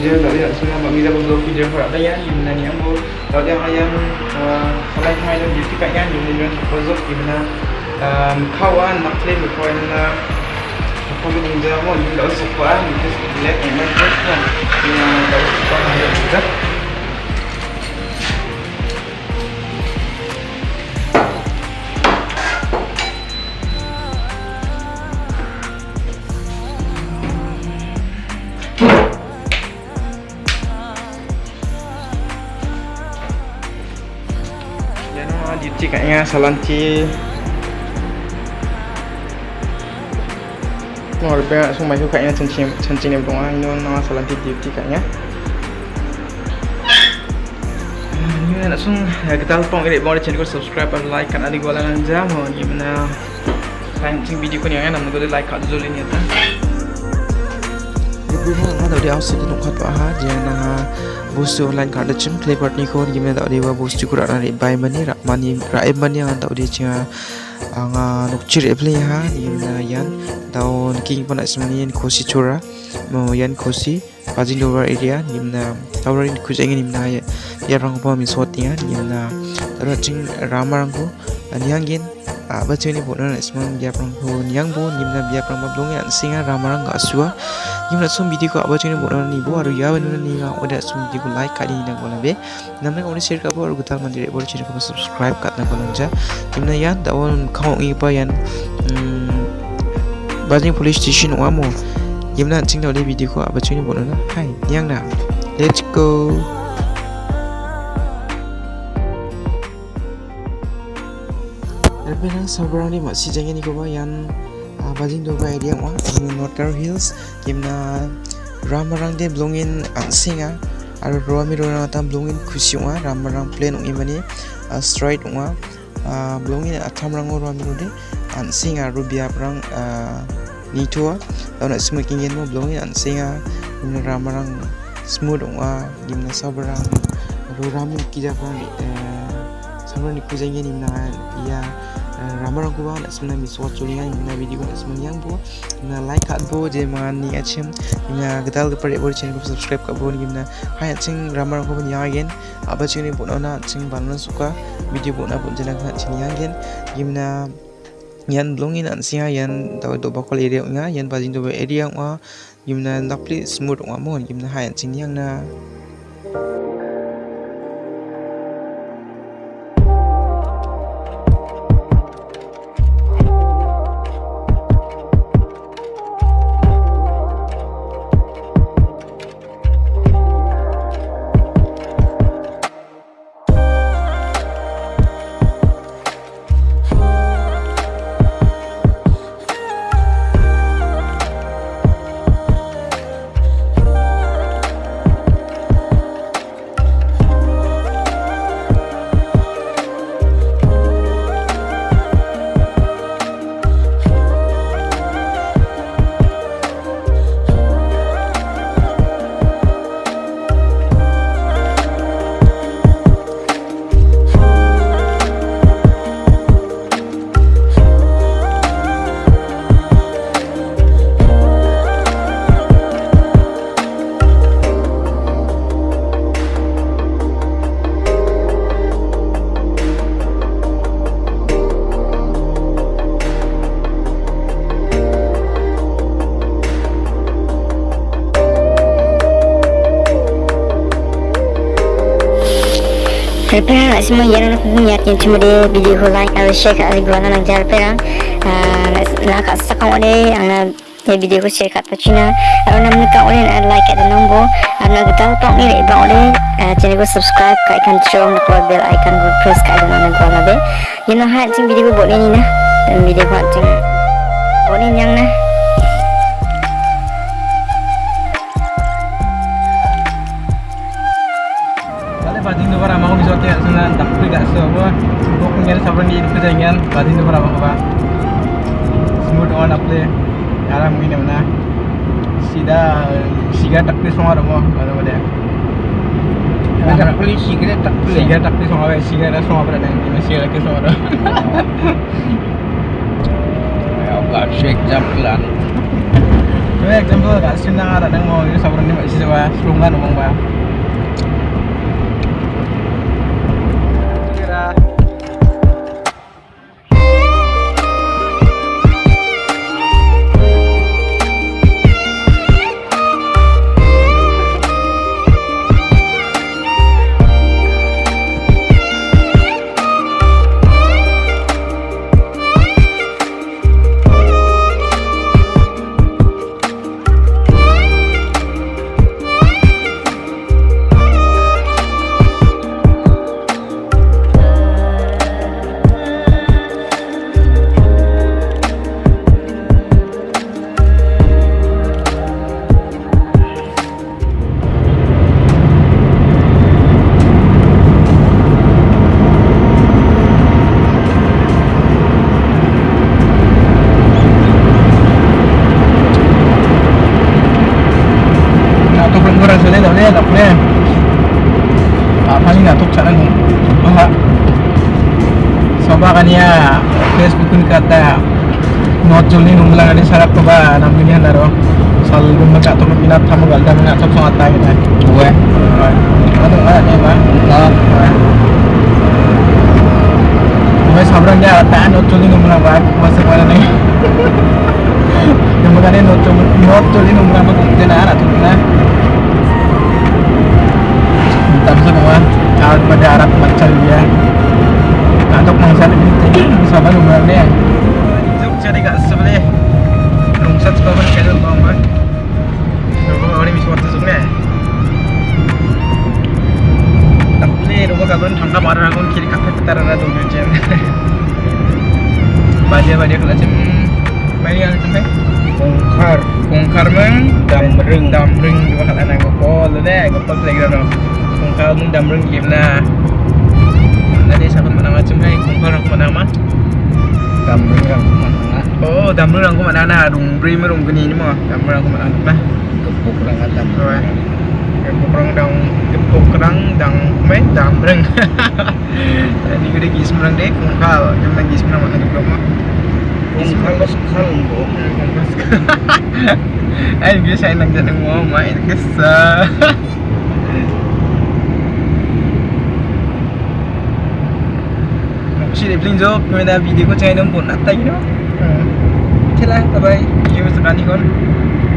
video tak ada semua mak Miza pun video harap dah ya di mana ni ambo kalau dia ayam kalau yang ayam di tikat kan di mana proposal di mana kawan nak play berkuat na apa pun yang jamu ni dah suka ni just let juga duty kayaknya salanti mau lebih langsung maju kayaknya cincin cincin yang doang ini nama salanti duty kayaknya. Ini langsung. Ya kita lupa ngedit boleh channel subscribe dan like kan. Adik gua langan jam oh gimana cincin video yang namanya gue like kat dulu ini ya Ibu mah ada di awal di nukat bah jangan busu online card chim play part ni ko gimana tak dewa busu kura na bai mani rak mani rai mani ang tak dia cia anga nukcir play ha gimana yan tau king pun nak semani yan kosi chura mau yan kosi pajing dover area gimana tau rin kujang ini mana ya ya rang pa mi soti ya gimana tau ching ramarang ko aniangin apa cuy ni bukan nak semang biar perang pun yang pun gimana biar perang mablong yang singa ramarang gak suah gimana sum video ko aba chini bona ni bo aru ya banu ni ga oda sum video ko like kali na bola be namna ko share ka bo aru gutal mandire bo chini ko subscribe kat na bola ja. Gimana ya da on kau ngi pa yan bajing police station wa mo gimana ching da video ko aba chini bona na hai yang na let's go Tapi sabar ni masih jangan ni kau bayang bajing do bai dia wa Northern Hills. Gimna ramarang de blongin angsinga aro roami rona tam blongin khusi wa ramarang plan ung imani straight wa blongin athamrang roami rode angsinga rubia prang nitua lawan smoking yen mo blongin angsinga gimna ramarang smooth wa gimna sabarang ro ramin kija prang sabarang ni imna ya ramarang ko ba na semna mi so chulinga na video ko semna yang bo na like kat bo je man ni achim na gadal ke pare bo channel ko subscribe ka bo ni na hai ching ramarang ko ni again aba ching ni bo na ching banan suka video bo na bo jena ka ching again gimna yan blongin an sia yan daw do ba kol area nga yan bajing do area nga gimna napli smooth nga mo gimna hai ching yang na Perang nak semua yang nak niat yang cuma dia video like atau share kat lagi gua nak jar perang nak kat sakang ode ang ya video share kat pacina. Kalau nak nak ode nak like kat nombor. Nak kita tong ni le bang ode channel ko subscribe kat ikan chong nak bell icon ko press kat dalam nak gua labe yang nak hat video boleh ni nah? Dan video ko hat boleh yang nah punya sabar ni itu jangan batin tu para mau apa. Smooth on up le. Aram ini mana. Sida siga tak pergi semua rumah kalau ada. Tak pergi siga tak pergi. Siga tak pergi semua siga dah semua berada di masih lagi semua dah. Ya, buat shake jam pelan. Coba example kat sini ada nang mau ini sabar ni masih sewa serungan umang ba. Kan ya Facebook pun kata kita. Gue. Ano ada ni ba? Nah. Gue sabrang dia tak not jolni nunglang ba masuk mana ni. Yang magana not not jolni nunglang ba kung na na na. Tapi semua Arab macam dia. Untuk lebih tinggi Sama lumrah dia Jom cari kat sebelah Rungsat sekolah pun kaya dulu bang. Rumah orang bisa waktu sungguh Tapi rumah kawan tangga marah aku kiri kafe petar ada tu macam Badia badia kalau macam Mana yang macam Kongkar Kongkar meng Damring Damring kata anak gopol. Playground Kongkar meng damring game na Nanti macam hai Kongkar aku menang mah Damring orang mana Oh damring aku menang na Dung beri merung gini ni mah Damring aku menang mah Kepuk orang kata Rồi Gepuk kerang dang Gepuk kerang dang Mấy damring Ni kita gis merang dek. Kongkar Yang lagi gis merang Mana gepuk mah Kongkar lo sekarang bu Ay, biasa saya nang jangan mau main kesah. ट्रेप्लिङ जब महिना भिडियोको चाहिँ किन तेला तपाईँ नि